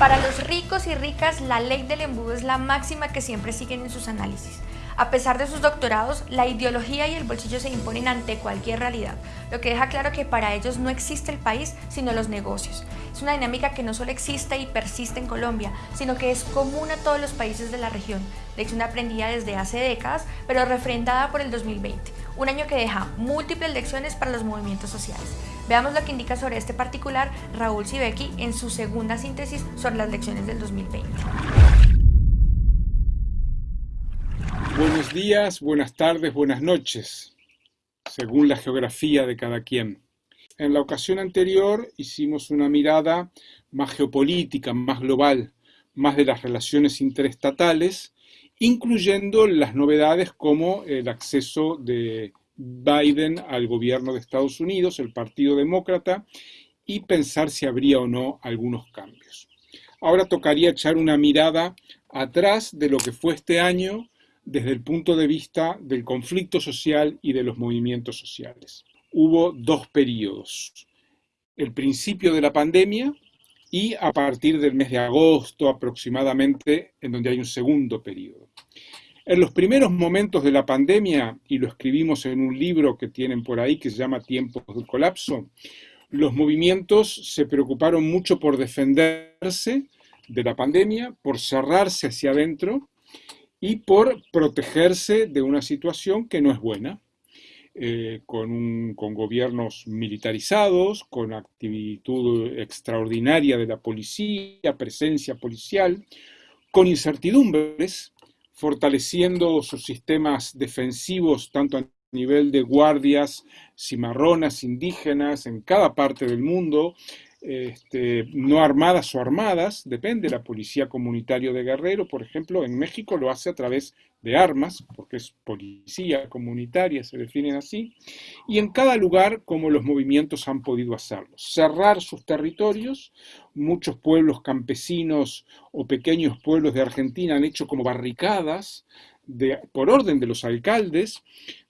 Para los ricos y ricas, la ley del embudo es la máxima que siempre siguen en sus análisis. A pesar de sus doctorados, la ideología y el bolsillo se imponen ante cualquier realidad, lo que deja claro que para ellos no existe el país, sino los negocios. Es una dinámica que no solo existe y persiste en Colombia, sino que es común a todos los países de la región, lección aprendida desde hace décadas, pero refrendada por el 2020, un año que deja múltiples lecciones para los movimientos sociales. Veamos lo que indica sobre este particular Raúl Sibeki en su segunda síntesis sobre las lecciones del 2020. Buenos días, buenas tardes, buenas noches, según la geografía de cada quien. En la ocasión anterior hicimos una mirada más geopolítica, más global, más de las relaciones interestatales, incluyendo las novedades como el acceso de Biden al gobierno de Estados Unidos, el Partido Demócrata, y pensar si habría o no algunos cambios. Ahora tocaría echar una mirada atrás de lo que fue este año desde el punto de vista del conflicto social y de los movimientos sociales. Hubo dos periodos. El principio de la pandemia y a partir del mes de agosto aproximadamente, en donde hay un segundo periodo. En los primeros momentos de la pandemia, y lo escribimos en un libro que tienen por ahí que se llama Tiempos del Colapso, los movimientos se preocuparon mucho por defenderse de la pandemia, por cerrarse hacia adentro y por protegerse de una situación que no es buena, eh, con, gobiernos militarizados, con actitud extraordinaria de la policía, presencia policial, con incertidumbres fortaleciendo sus sistemas defensivos tanto a nivel de guardias cimarronas indígenas en cada parte del mundo, este, no armadas o armadas, depende, la policía comunitaria de Guerrero, por ejemplo, en México lo hace a través de armas, porque es policía comunitaria, se definen así, y en cada lugar como los movimientos han podido hacerlo. Cerrar sus territorios, muchos pueblos campesinos o pequeños pueblos de Argentina han hecho como barricadas de, por orden de los alcaldes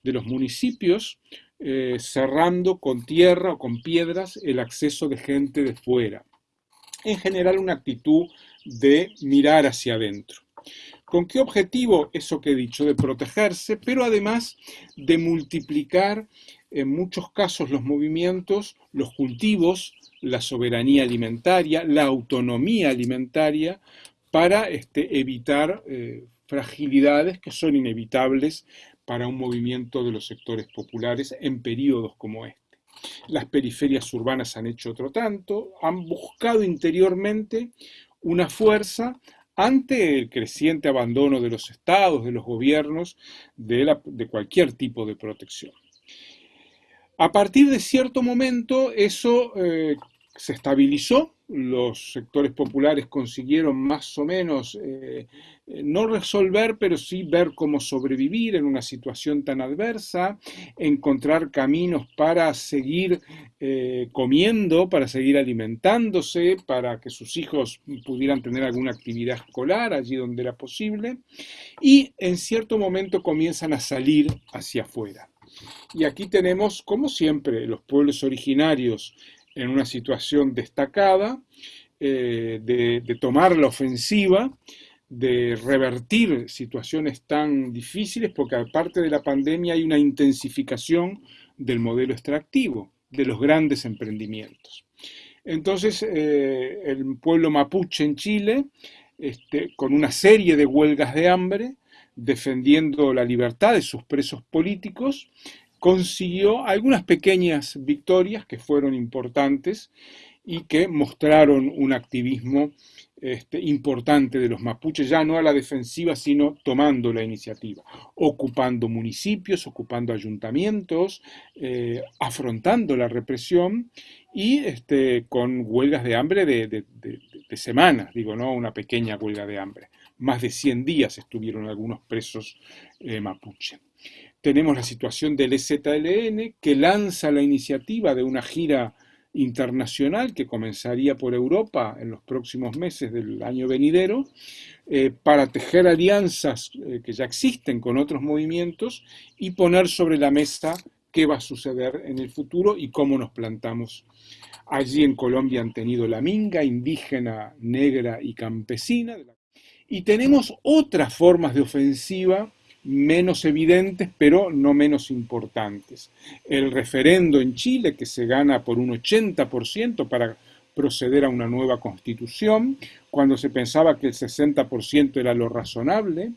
de los municipios, eh, cerrando con tierra o con piedras el acceso de gente de fuera. En general una actitud de mirar hacia adentro. ¿Con qué objetivo? Eso que he dicho, de protegerse, pero además de multiplicar en muchos casos los movimientos, los cultivos, la soberanía alimentaria, la autonomía alimentaria, para este, evitar eh, fragilidades que son inevitables para un movimiento de los sectores populares en periodos como este. Las periferias urbanas han hecho otro tanto, han buscado interiormente una fuerza ante el creciente abandono de los estados, de los gobiernos, de, cualquier tipo de protección. A partir de cierto momento eso eh, se estabilizó, los sectores populares consiguieron más o menos eh, eh, no resolver, pero sí ver cómo sobrevivir en una situación tan adversa, encontrar caminos para seguir eh, comiendo, para seguir alimentándose, para que sus hijos pudieran tener alguna actividad escolar allí donde era posible, y en cierto momento comienzan a salir hacia afuera. Y aquí tenemos, como siempre, los pueblos originarios en una situación destacada, eh, de, tomar la ofensiva, de revertir situaciones tan difíciles, porque aparte de la pandemia hay una intensificación del modelo extractivo, de los grandes emprendimientos. Entonces, eh, el pueblo mapuche en Chile, este, con una serie de huelgas de hambre, defendiendo la libertad de sus presos políticos, consiguió algunas pequeñas victorias que fueron importantes y que mostraron un activismo este, importante de los mapuches, ya no a la defensiva, sino tomando la iniciativa, ocupando municipios, ocupando ayuntamientos, eh, afrontando la represión y este, con huelgas de hambre de, semanas, digo, no una pequeña huelga de hambre. Más de 100 días estuvieron algunos presos eh, mapuche. Tenemos la situación del EZLN, que lanza la iniciativa de una gira internacional que comenzaría por Europa en los próximos meses del año venidero, eh, para tejer alianzas eh, que ya existen con otros movimientos y poner sobre la mesa qué va a suceder en el futuro y cómo nos plantamos. Allí en Colombia han tenido la minga indígena, negra y campesina. Y tenemos otras formas de ofensiva menos evidentes, pero no menos importantes. El referendo en Chile, que se gana por un 80% para proceder a una nueva constitución, cuando se pensaba que el 60% era lo razonable,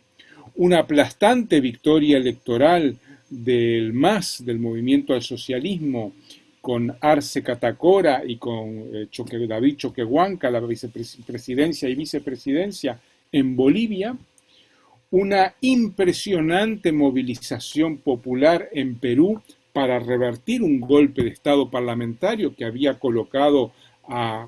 una aplastante victoria electoral del MAS, del movimiento al socialismo, con Arce Catacora y con eh, David Choquehuanca, la vicepresidencia y vicepresidencia en Bolivia, una impresionante movilización popular en Perú para revertir un golpe de Estado parlamentario que había colocado a,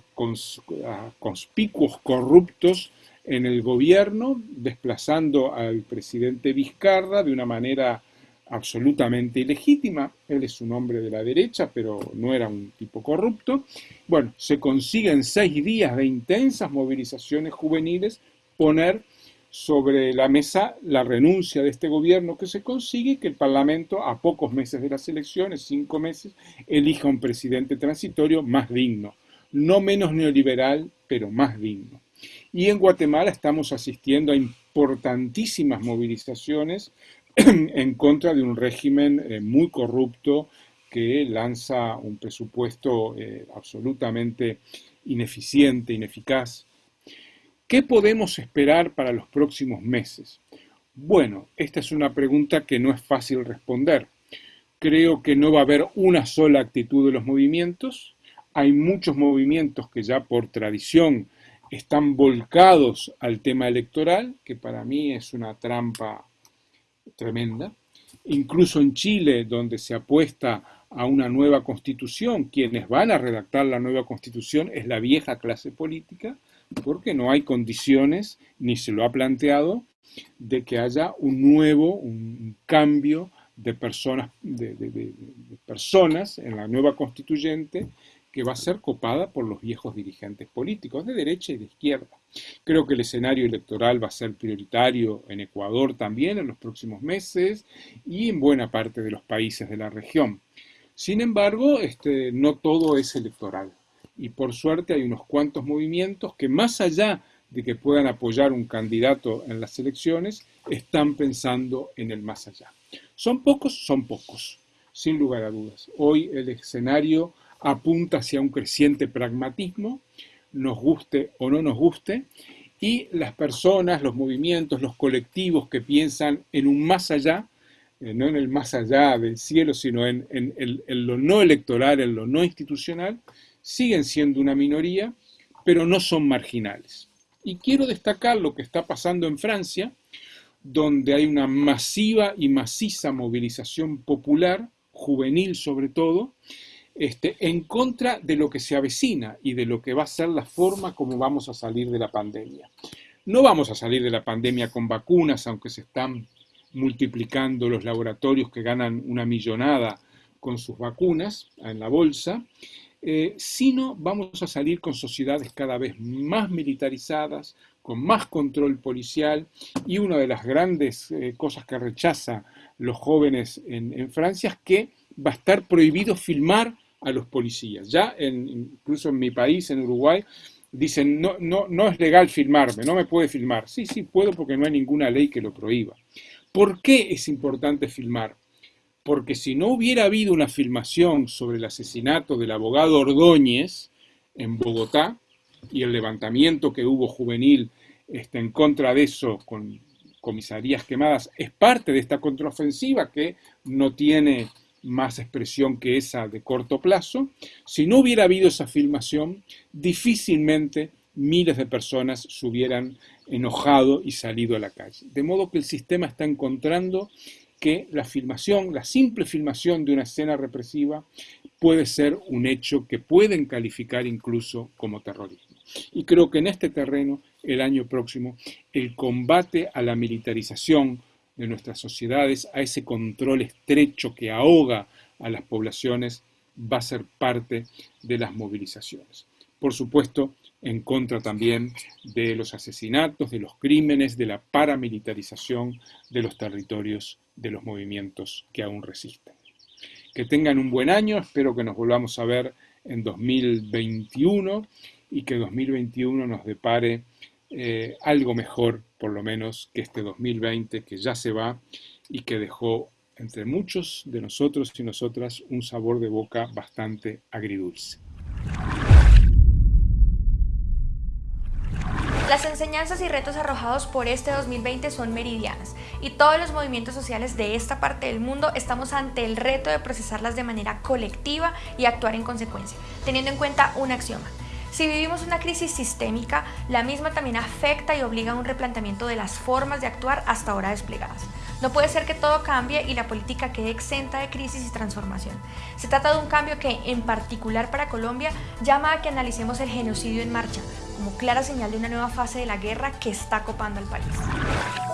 conspicuos corruptos en el gobierno, desplazando al presidente Vizcarra de una manera absolutamente ilegítima. Él es un hombre de la derecha, pero no era un tipo corrupto. Bueno, se consiguen seis días de intensas movilizaciones juveniles poner sobre la mesa la renuncia de este gobierno que se consigue que el Parlamento, a pocos meses de las elecciones, cinco meses, elija un presidente transitorio más digno, no menos neoliberal, pero más digno. Y en Guatemala estamos asistiendo a importantísimas movilizaciones en contra de un régimen eh, muy corrupto que lanza un presupuesto eh, absolutamente ineficiente, ineficaz. ¿Qué podemos esperar para los próximos meses? Bueno, esta es una pregunta que no es fácil responder. Creo que no va a haber una sola actitud de los movimientos. Hay muchos movimientos que ya por tradición están volcados al tema electoral, que para mí es una trampa tremenda. Incluso en Chile, donde se apuesta a una nueva constitución, quienes van a redactar la nueva constitución es la vieja clase política, porque no hay condiciones, ni se lo ha planteado, de que haya un nuevo, un cambio de personas, de, personas en la nueva constituyente que va a ser copada por los viejos dirigentes políticos de derecha y de izquierda. Creo que el escenario electoral va a ser prioritario en Ecuador también en los próximos meses y en buena parte de los países de la región. Sin embargo, este, no todo es electoral y por suerte hay unos cuantos movimientos que más allá de que puedan apoyar un candidato en las elecciones, están pensando en el más allá. ¿Son pocos? Son pocos, sin lugar a dudas. Hoy el escenario apunta hacia un creciente pragmatismo, nos guste o no nos guste, y las personas, los movimientos, los colectivos que piensan en un más allá, eh, no en el más allá del cielo, sino en, lo no electoral, en lo no institucional, siguen siendo una minoría, pero no son marginales. Y quiero destacar lo que está pasando en Francia, donde hay una masiva y maciza movilización popular, juvenil sobre todo, este, en contra de lo que se avecina y de lo que va a ser la forma como vamos a salir de la pandemia. No vamos a salir de la pandemia con vacunas, aunque se están multiplicando los laboratorios que ganan una millonada con sus vacunas en la bolsa, eh, sino vamos a salir con sociedades cada vez más militarizadas, con más control policial y una de las grandes eh, cosas que rechaza los jóvenes en, Francia es que va a estar prohibido filmar a los policías. Ya incluso en mi país, en Uruguay, dicen, no, no, no es legal filmarme, no me puede filmar. Sí, sí, puedo porque no hay ninguna ley que lo prohíba. ¿Por qué es importante filmar? Porque si no hubiera habido una filmación sobre el asesinato del abogado Ordóñez en Bogotá y el levantamiento que hubo juvenil este, en contra de eso con comisarías quemadas, es parte de esta contraofensiva que no tiene más expresión que esa de corto plazo, si no hubiera habido esa filmación, difícilmente miles de personas se hubieran enojado y salido a la calle. De modo que el sistema está encontrando que la filmación, la simple filmación de una escena represiva puede ser un hecho que pueden calificar incluso como terrorismo. Y creo que en este terreno, el año próximo, el combate a la militarización, de nuestras sociedades, a ese control estrecho que ahoga a las poblaciones, va a ser parte de las movilizaciones. Por supuesto, en contra también de los asesinatos, de los crímenes, de la paramilitarización de los territorios, de los movimientos que aún resisten. Que tengan un buen año, espero que nos volvamos a ver en 2021 y que 2021 nos depare eh, algo mejor, por lo menos, que este 2020 que ya se va y que dejó entre muchos de nosotros y nosotras un sabor de boca bastante agridulce. Las enseñanzas y retos arrojados por este 2020 son meridianas y todos los movimientos sociales de esta parte del mundo estamos ante el reto de procesarlas de manera colectiva y actuar en consecuencia, teniendo en cuenta un axioma. Si vivimos una crisis sistémica, la misma también afecta y obliga a un replanteamiento de las formas de actuar hasta ahora desplegadas. No puede ser que todo cambie y la política quede exenta de crisis y transformación. Se trata de un cambio que, en particular para Colombia, llama a que analicemos el genocidio en marcha, como clara señal de una nueva fase de la guerra que está copando al país.